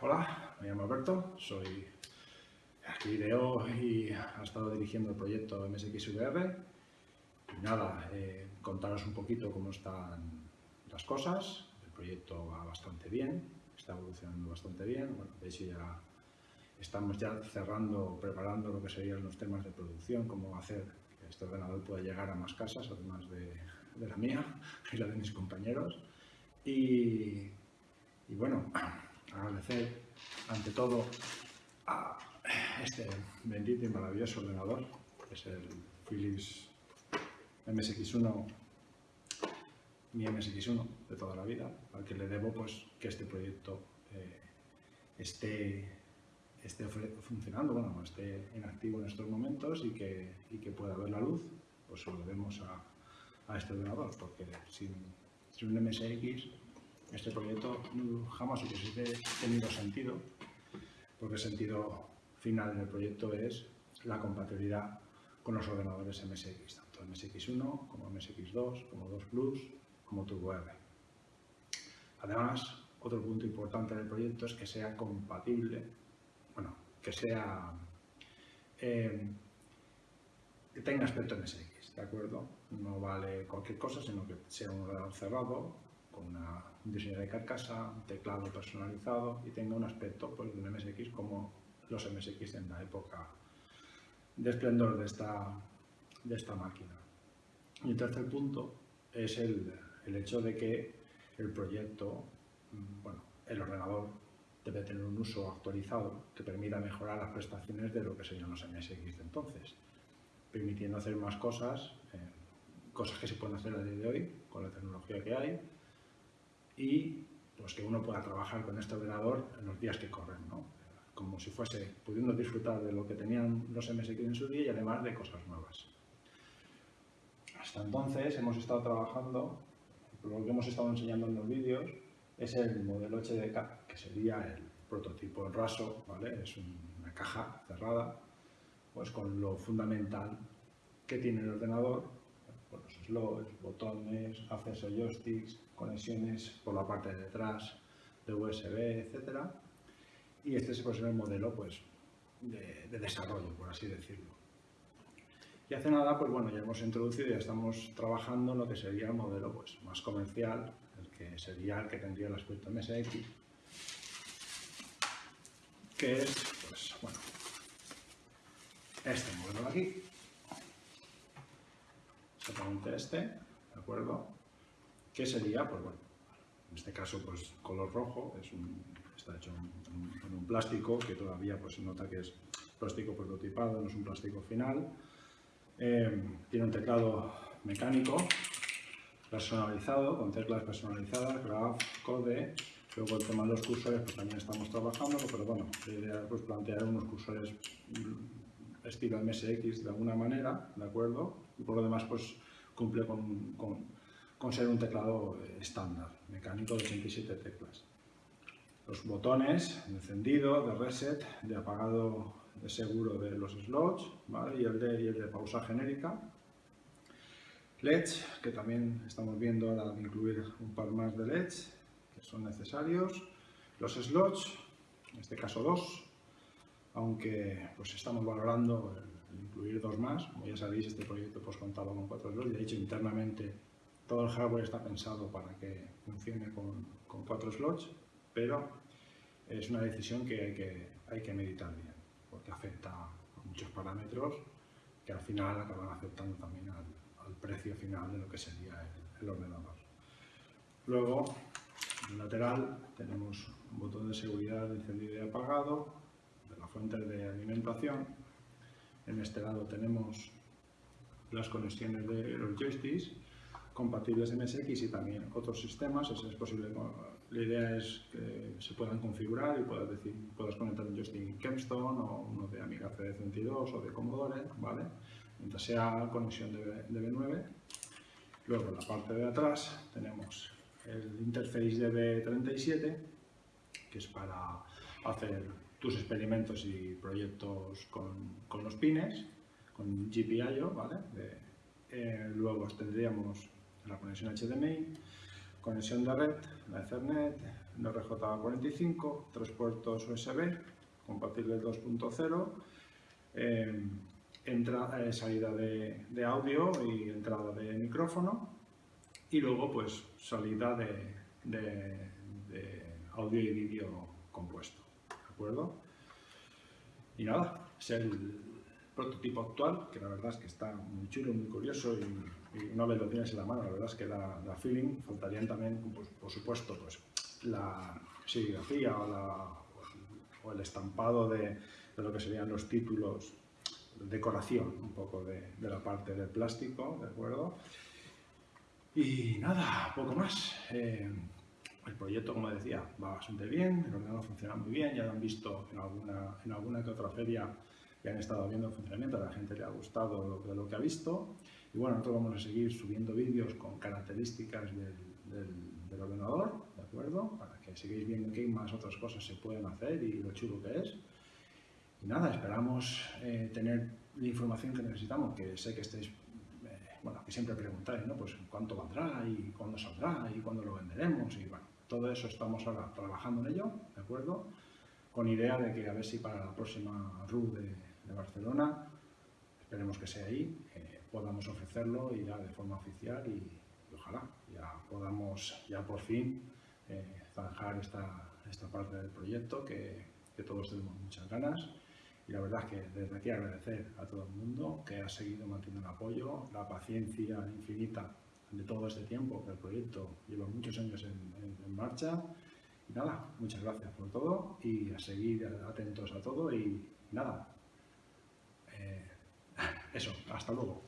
hola, me llamo Alberto, soy ideó y ha estado dirigiendo el proyecto MSXVR. Y nada, eh, contaros un poquito cómo están las cosas. El proyecto va bastante bien, está evolucionando bastante bien. Bueno, de hecho ya estamos ya cerrando, preparando lo que serían los temas de producción, cómo hacer que este ordenador pueda llegar a más casas, además de, la mía y la de mis compañeros. Y bueno, agradecer ante todo a este bendito y maravilloso ordenador, que es el Philips MSX1, mi MSX1 de toda la vida, al que le debo pues, que este proyecto eh, esté, esté funcionando, bueno, esté en activo en estos momentos y que, y que pueda ver la luz, pues se lo debemos a, a este ordenador, porque sin, sin un MSX este proyecto jamás hubiese tenido sentido, porque el sentido final del proyecto es la compatibilidad con los ordenadores MSX, tanto MSX1 como MSX2, como 2 Plus, como TurboR. Además, otro punto importante del proyecto es que sea compatible, bueno, que sea eh, que tenga aspecto MSX, ¿de acuerdo? No vale cualquier cosa, sino que sea un ordenador cerrado, con una, un diseño de carcasa, un teclado personalizado y tenga un aspecto pues, de un MSX como los MSX en la época de esplendor de esta, de esta máquina. Y el tercer punto es el, el hecho de que el proyecto, mm, bueno, el ordenador debe tener un uso actualizado que permita mejorar las prestaciones de lo que serían los MSX de entonces, permitiendo hacer más cosas, eh, cosas que se pueden hacer a día de hoy con la tecnología que hay y pues, que uno pueda trabajar con este ordenador en los días que corren. ¿no? como si fuese pudiendo disfrutar de lo que tenían los MSX en su día y además de cosas nuevas. Hasta entonces hemos estado trabajando, lo que hemos estado enseñando en los vídeos, es el modelo HDK, que sería el prototipo raso, ¿vale? es una caja cerrada, pues con lo fundamental que tiene el ordenador, con los slots, botones, acceso joysticks, conexiones por la parte de detrás de USB, etcétera, y este es pues, el modelo pues, de, desarrollo, por así decirlo. Y hace nada, pues bueno, ya hemos introducido, ya estamos trabajando en lo que sería el modelo pues, más comercial, el que sería el que tendría el aspecto MSX, que es, pues bueno, este modelo de aquí, exactamente este, ¿de acuerdo? Que sería, pues bueno, en este caso, pues color rojo, es un, está hecho con un, plástico que todavía pues, se nota que es plástico prototipado, no es un plástico final. Eh, tiene un teclado mecánico personalizado, con teclas personalizadas, graph, code. Luego el tema de los cursores, pues también estamos trabajando, pero bueno, la idea es pues, plantear unos cursores mm, estilo MSX de alguna manera, ¿de acuerdo? Y por lo demás, pues cumple con, con ser un teclado estándar, mecánico de 87 teclas los botones de encendido, de reset, de apagado de seguro de los slots y, el de, y el de pausa genérica. LEDs, que también estamos viendo ahora incluir un par más de LEDs que son necesarios. Los slots, en este caso dos, aunque pues estamos valorando el, incluir dos más. Como ya sabéis, este proyecto pues contaba con cuatro slots. De hecho, internamente todo el hardware está pensado para que funcione con, cuatro slots pero es una decisión que hay que, hay que meditar bien, porque afecta a muchos parámetros que al final acaban afectando también al, precio final de lo que sería el, ordenador. Luego, en el lateral tenemos un botón de seguridad de encendido y apagado, de la fuente de alimentación. En este lado tenemos las conexiones de los joysticks compatibles MSX y también otros sistemas, es posible la idea es que se puedan configurar y puedas, decir, puedas conectar un joystick Capstone o uno de Amiga CD32 o de Commodore, ¿vale? Mientras sea conexión de, de B9. Luego en la parte de atrás tenemos el interface de B37, que es para hacer tus experimentos y proyectos con, con los pines, con GPIO, ¿vale? Eh, luego tendríamos la conexión HDMI, conexión de red, la Ethernet, un RJ45, tres puertos USB, compatible 2.0, eh, eh, salida de, audio y entrada de micrófono y luego pues salida de, audio y vídeo compuesto, ¿de acuerdo? Y nada, es el prototipo actual, que la verdad es que está muy chulo, muy curioso y, una vez lo tienes en la mano, la verdad es que da, feeling. Faltarían también, por supuesto, pues la serigrafía o, el estampado de, lo que serían los títulos, decoración un poco de, la parte del plástico, ¿de acuerdo? Y nada, poco más. Eh, el proyecto, como decía, va bastante bien, el ordenador funciona muy bien, ya lo han visto en alguna, en alguna que otra feria que han estado viendo el funcionamiento, a la gente le ha gustado lo, lo que ha visto. Y bueno, nosotros vamos a seguir subiendo vídeos con características del, ordenador, ¿de acuerdo? Para que sigáis viendo qué más otras cosas se pueden hacer y lo chulo que es. Y nada, esperamos eh, tener la información que necesitamos, que sé que estáis, eh, bueno, que siempre preguntáis, ¿no? Pues cuánto valdrá y cuándo saldrá y cuándo lo venderemos y bueno, todo eso estamos ahora trabajando en ello, ¿de acuerdo? Con idea de que a ver si para la próxima RU de, de Barcelona, esperemos que sea ahí, eh, podamos ofrecerlo y ya de forma oficial y, ojalá ya podamos ya por fin eh, zanjar esta, esta parte del proyecto que, que, todos tenemos muchas ganas. Y la verdad es que desde aquí agradecer a todo el mundo que ha seguido manteniendo el apoyo, la paciencia infinita de todo este tiempo que el proyecto lleva muchos años en, en marcha. Y nada, muchas gracias por todo y a seguir atentos a todo y nada, eso, hasta luego.